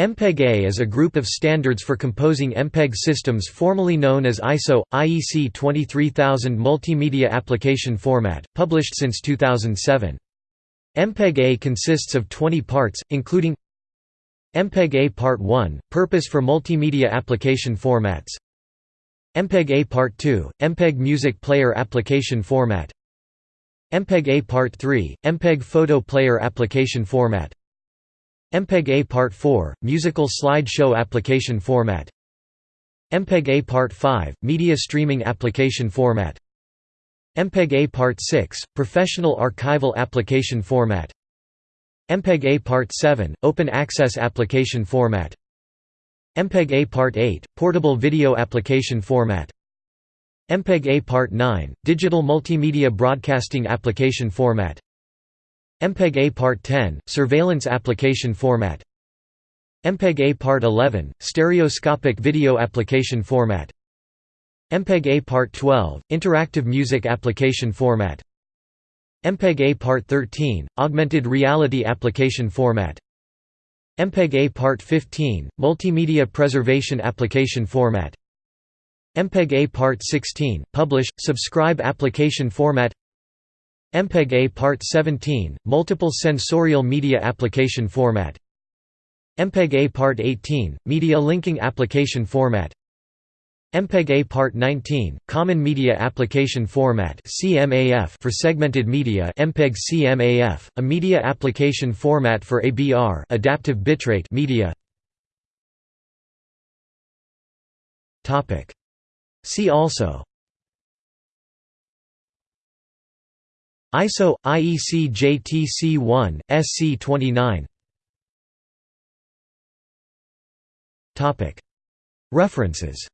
MPEG-A is a group of standards for composing MPEG systems formerly known as ISO, IEC 23000 Multimedia Application Format, published since 2007. MPEG-A consists of 20 parts, including MPEG-A Part 1, Purpose for Multimedia Application Formats. MPEG-A Part 2, MPEG Music Player Application Format. MPEG-A Part 3, MPEG Photo Player Application Format MPEG-A Part 4, Musical Slideshow Application Format. MPEG-A Part 5, Media Streaming Application Format. MPEG-A Part 6, Professional Archival Application Format. MPEG-A Part 7, Open Access Application Format. MPEG-A Part 8, Portable Video Application Format. MPEG-A Part 9, Digital Multimedia Broadcasting Application Format MPEG-A Part 10, Surveillance Application Format. MPEG-A Part 11, Stereoscopic Video Application Format. MPEG-A Part 12, Interactive Music Application Format. MPEG-A Part 13, Augmented Reality Application Format. MPEG-A Part 15, Multimedia Preservation Application Format. MPEG-A Part 16, Publish, Subscribe Application Format MPEG-A Part 17, Multiple Sensorial Media Application Format. MPEG-A Part 18, Media Linking Application Format. MPEG-A Part 19, Common Media Application Format for segmented media MPEG CMAF, a media application format for ABR adaptive bitrate media. See also ISO IEC JTC1 SC29 Topic. References